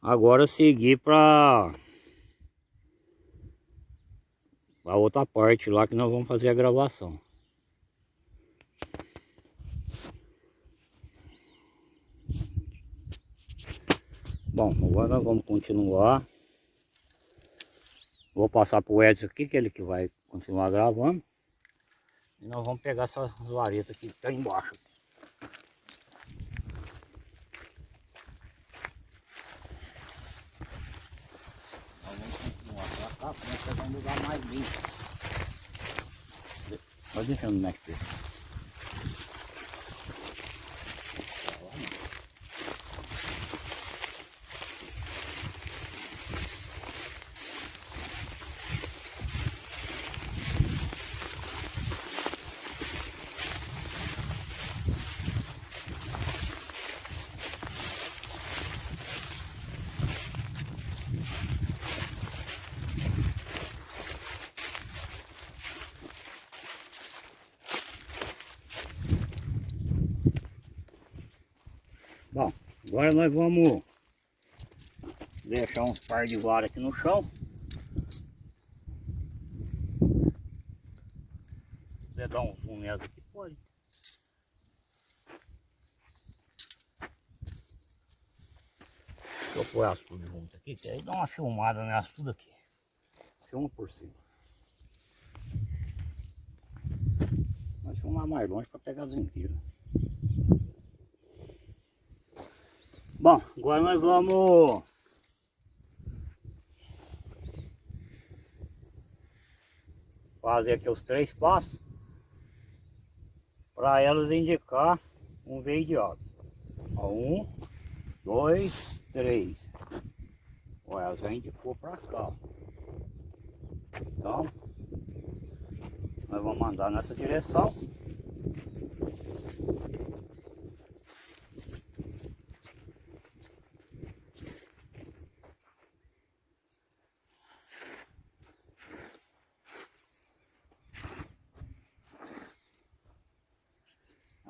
agora seguir para a outra parte lá que nós vamos fazer a gravação. Bom, agora nós vamos continuar. Vou passar para o Edson aqui, que é ele que vai continuar gravando. E nós vamos pegar essas varetas que estão embaixo. Nós vamos continuar para cá, para pegar um lugar mais limpo. Vai deixando mexer. Bom, agora nós vamos deixar uns par de vara aqui no chão. Se dar um zoom nessa aqui, pode. Deixa eu pôr as tudo junto aqui, que aí dá uma filmada nessa tudo aqui. Filma por cima. Nós filmar mais longe para pegar as inteiras. Bom, agora nós vamos fazer aqui os três passos para elas indicar um veio de água. Um, dois, três. Olha, elas já indicou para cá. Então, nós vamos mandar nessa direção.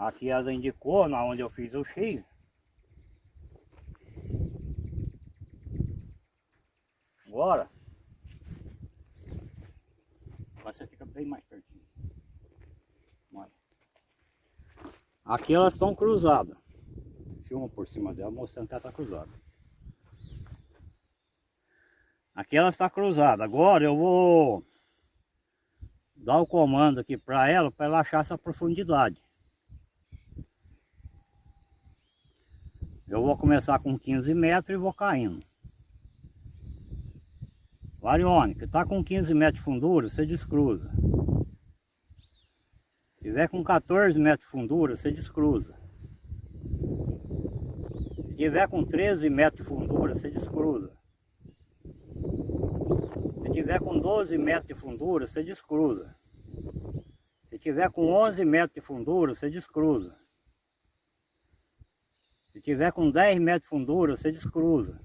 Aqui as indicou, na onde eu fiz o X. Agora. Você fica bem mais pertinho. Olha. Aqui elas estão cruzadas. Filma por cima dela mostrando que ela está cruzada. Aqui ela está cruzada. Agora eu vou dar o comando aqui para ela para ela achar essa profundidade. Eu vou começar com 15 metros e vou caindo. Varione, que está com 15 metros de fundura, você descruza. Se tiver com 14 metros de fundura, você descruza. Se tiver com 13 metros de fundura, você descruza. Se tiver com 12 metros de fundura, você descruza. Se tiver com 11 metros de fundura, você descruza. Se tiver com 10 metros de fundura, você descruza.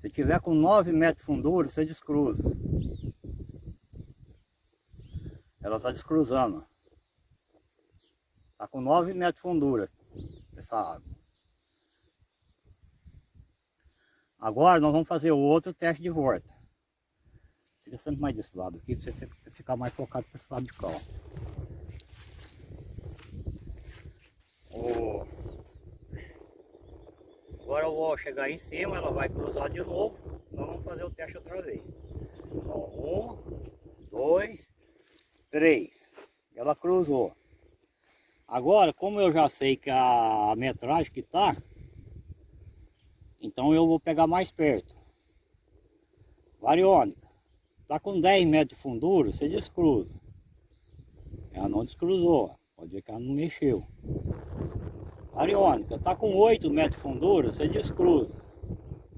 Se tiver com 9 metros de fundura, você descruza. Ela está descruzando. Está com 9 metros de fundura essa água. Agora nós vamos fazer o outro teste de volta. Fica sempre mais desse lado aqui, para você ficar mais focado para esse lado de cá. Ó. Agora eu vou chegar em cima, ela vai cruzar de novo. Nós vamos fazer o teste outra vez. um, dois, três. Ela cruzou. Agora, como eu já sei que a metragem que tá, então eu vou pegar mais perto. Variônica. Tá com 10 metros de fundura, você descruza. Ela não descruzou. Pode ver que ela não mexeu. Ariônica, está com 8 metros de fundura, você descruza.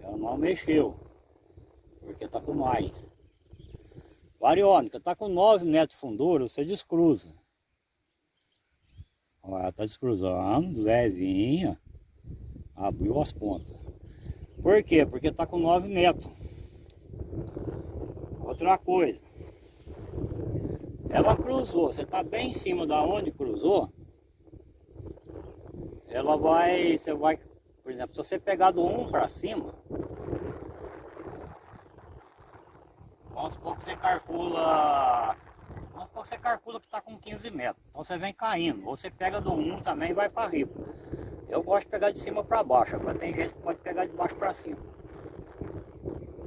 Ela não mexeu, porque está com mais. Variônica, está com 9 metros de fundura, você descruza. Ela está descruzando, levinha. Abriu as pontas. Por quê? Porque está com 9 metros. Outra coisa. Ela cruzou, você está bem em cima da onde cruzou, ela vai, você vai, por exemplo, se você pegar do 1 para cima, vamos supor que você calcula, vamos supor que você calcula que está com 15 metros, então você vem caindo, ou você pega do 1 também e vai para riba. Eu gosto de pegar de cima para baixo, agora tem gente que pode pegar de baixo para cima.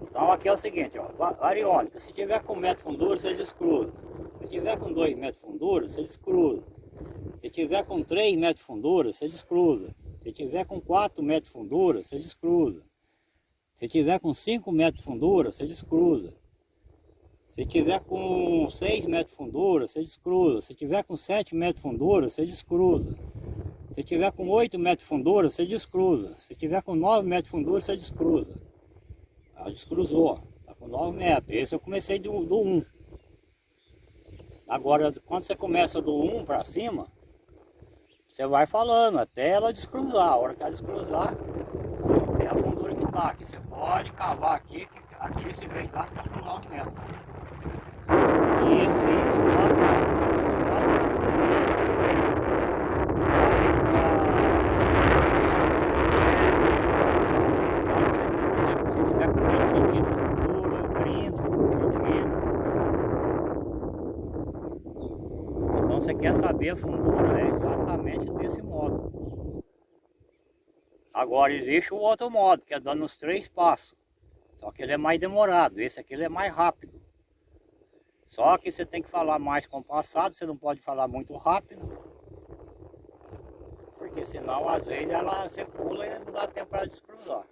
Então aqui é o seguinte, ó, variônica, se tiver com metro fundura, você descruza. Se tiver com 2 metros fundura, você descruza. Se tiver com 3 metros de fundura, você descruza. Se tiver com 4 metros de fundura, você descruza. Se tiver com 5 metros de fundura, você descruza. Se tiver com 6 metros de fundura, você descruza. Se tiver com 7 metros de fundura, você descruza. Se tiver com 8 metros de fundura, você descruza. Se tiver com 9 metros de fundura, você descruza. Ela descruzou, está com 9 metros. Esse eu comecei do, do 1. Agora, quando você começa do 1 para cima, você vai falando até ela descruzar. A hora que ela descruzar, é a fundura que tá aqui. Você pode cavar aqui, aqui esse vem tá com 9 metros. Isso, isso, Se tiver com 20 centímetros de fundura, 30 centímetros. Então você quer saber a fundura, é exatamente desse modo. Agora existe o outro modo, que é dando os três passos. Só que ele é mais demorado, esse aqui ele é mais rápido. Só que você tem que falar mais compassado, você não pode falar muito rápido. Porque senão às vezes ela você pula e não dá tempo para descruzar.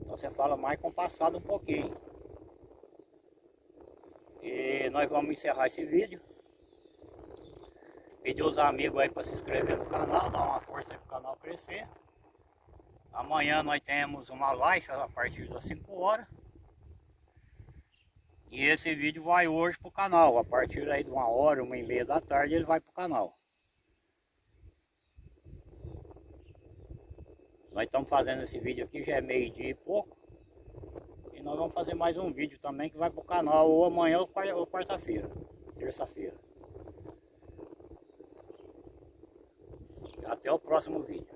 Então você fala mais compassado um pouquinho. E nós vamos encerrar esse vídeo. Pedir os amigos aí para se inscrever no canal, dar uma força aí para o canal crescer. Amanhã nós temos uma live a partir das 5 horas. E esse vídeo vai hoje para o canal. A partir aí de uma hora, uma e meia da tarde ele vai para o canal. Nós estamos fazendo esse vídeo aqui, já é meio dia e pouco. E nós vamos fazer mais um vídeo também que vai para o canal ou amanhã ou quarta-feira, terça-feira. Até o próximo vídeo.